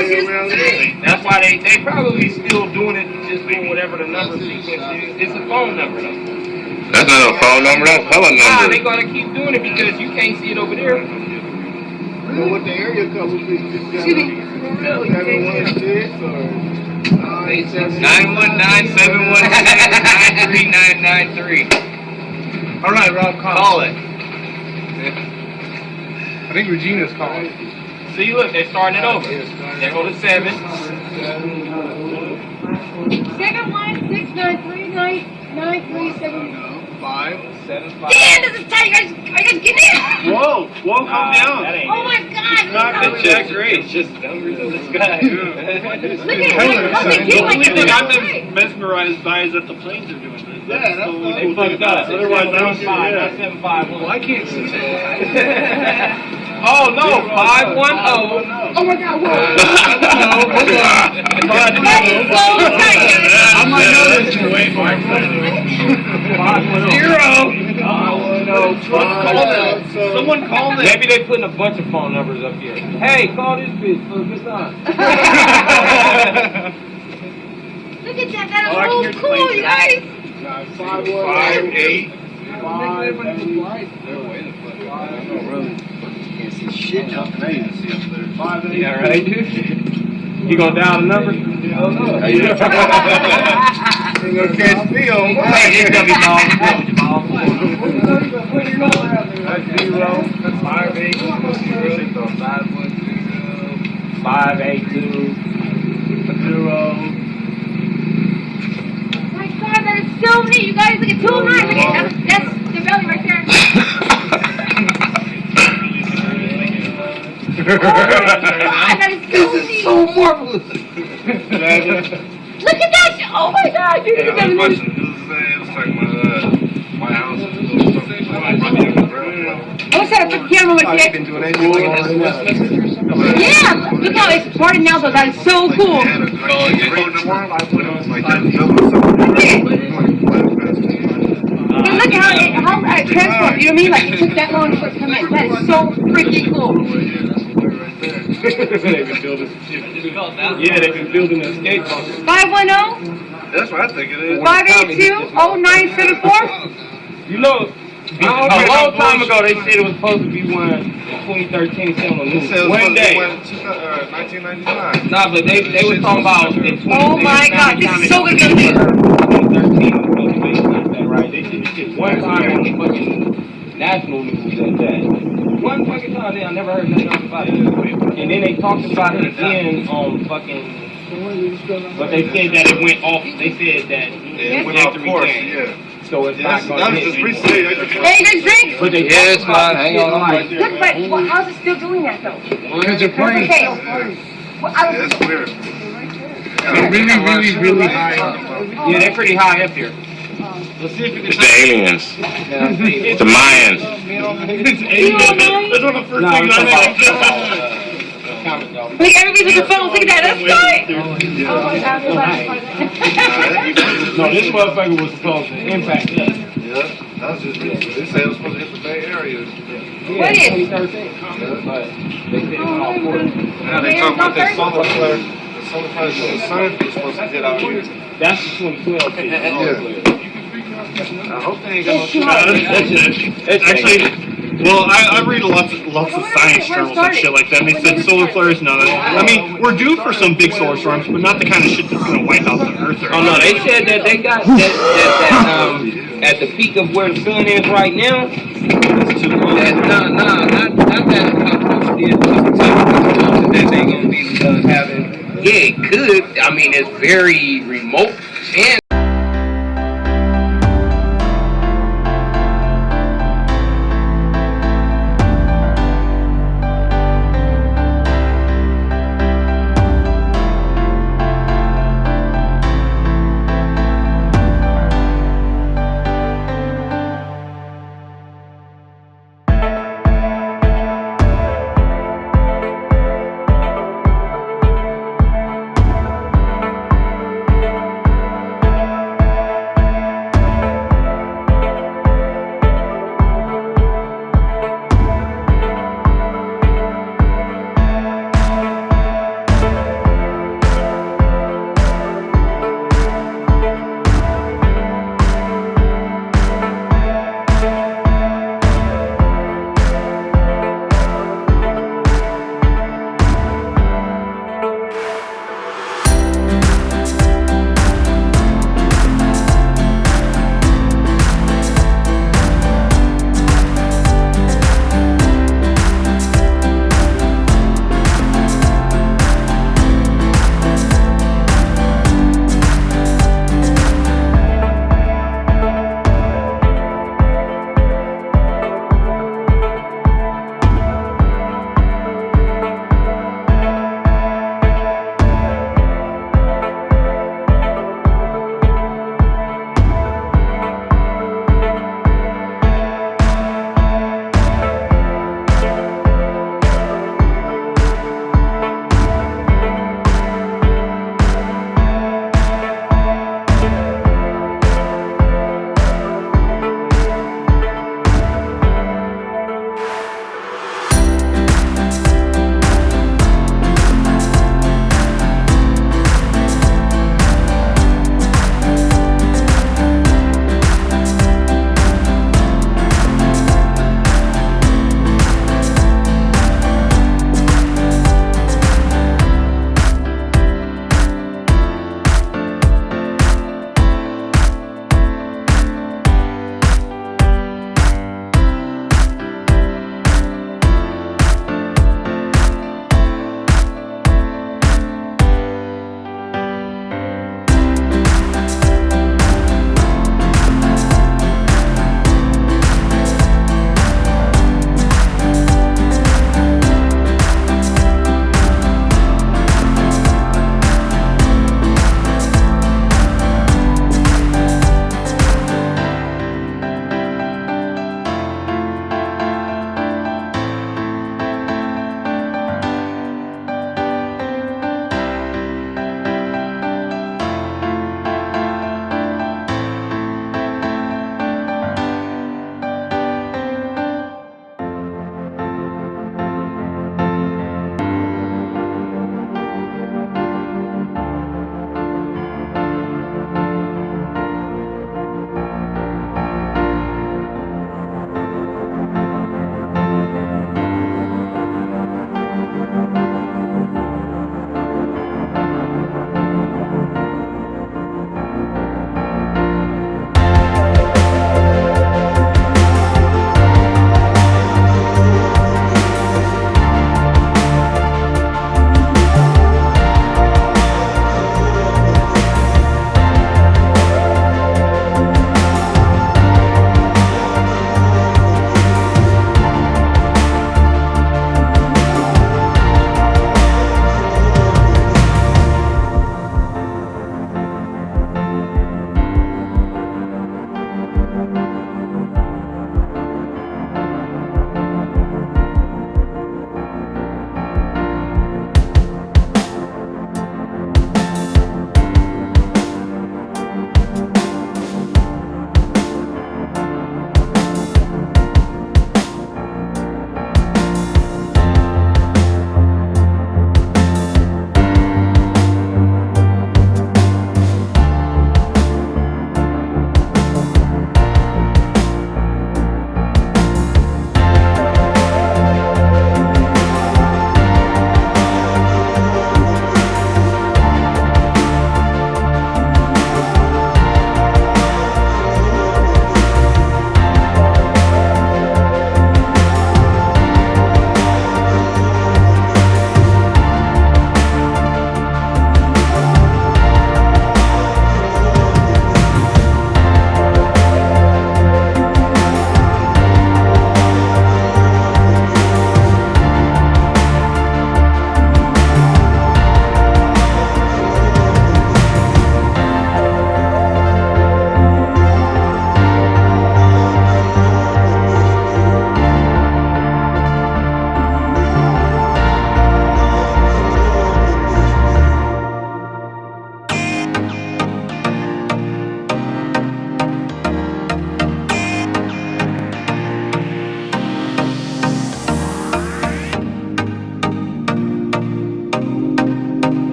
That's why they they probably still doing it, just doing whatever the number sequence is. It's a phone number though. That's not a phone number, that's hella Nah, they number. gotta keep doing it because you can't see it over there. Well, what the area code would be? See the- No, you Seven one can't see it. six or nine seven. Nine one nine seven one nine three nine nine three. All right, Rob, call. Call it. I think Regina's calling. See, look, they're starting it over. They go to seven. Seven one six nine three nine nine three seven. Five. Seven five. Damn, this is tight. You guys, are you guys getting it? Whoa, whoa, calm Nah, down. That ain't Oh my it. God! not look It's just. It's just numbers in the sky. Look at Taylor, how they son, do the only thing. I've been mesmerized by is that the planes are doing this. Yeah, that's the only the- They fucked up. Otherwise, I don't Seven five, not see seven five. Well, I can't see Oh no, five one oh. Oh, oh my God! Whoa! Five That is so tight. I might know this is way more Zero. Oh no. Call them. Someone call them. Maybe they're putting a bunch of phone numbers up here. Hey, call this bitch for a good. Look at that. That Oh, I can is hear so cool, you guys. Five. Five eight. Five Five eight. Yeah, right. You gonna dial the number? You gonna catch me on it's gonna be. Five eight. Five eight two zero. My God, that is so neat. You guys look at two nine. Look at that. That's the belly right there. Oh my God, that is so neat. marvelous. Look at that. Oh my God, dude. Yeah, Look at I'm that. watching this, it's like my, uh, my house is a little something, like, running on the. I wish I had a camera with you. you been doing anything like that? Yeah, look how it's started now though. That is so cool. Yeah, the green one, I put on like that building something. And look how it, how it transformed. You know what I mean? Like it took that long for it to come in. That is so freaking cool. They've been building. Yeah, they've been building a skate park. 510 That's what I think it is. 582 0974. You know, a long time ago they said it was supposed to be one in 2013. Said on the It news. One day. uh, 1999. Nah, but they they was talking about in 2013. Oh my God, this is so good. 2013 was supposed to be like that, right? They did this shit one time on the fucking national news at that. One fucking time, they I never heard nothing else about it. And then they talked about it again on fucking. But they said that it went off. They said that It went off course, yeah. So it's Yeah, not that's- going to hit just anymore. recently. Just- Hey, there's drinks. But they Yeah, it's talked about fine. Hang shit on, I'm like- right there. Look, but well, how's it still doing that though? Because they're What's playing the tail? Well, I Yeah, was, it's weird. really, really, really high. Yeah, they're pretty high up here. Let's see if you It's the aliens. It's The Mayans. It's eight. That's one of the first No, things I about, think. about, comment, dog. look, everybody's with their phones. Look at that. That's tight. Oh my God, that's No, this motherfucker was supposed to impact us. Yeah, that was just recent. They said it was supposed to hit the Bay Area. What is? 2013. But they said it's all for it. Now they talking about that solar flare. The solar flare in the sun was supposed to hit out here. That's the 2012 thing. Yeah. I hope they ain't got no shit. That's. It's Actually, well, I, I read lots of lots of science journals and shit like that, and they said solar flares. No, I mean we're due for some big solar storms, but not the kind of shit that's gonna wipe out the Earth. Or Oh no, they said that they got that, that, that um at the peak of where the sun is right now. That nah nah not not that how close it is to the temperature that they gonna be uh, having. Yeah, it could. I mean, it's very remote, and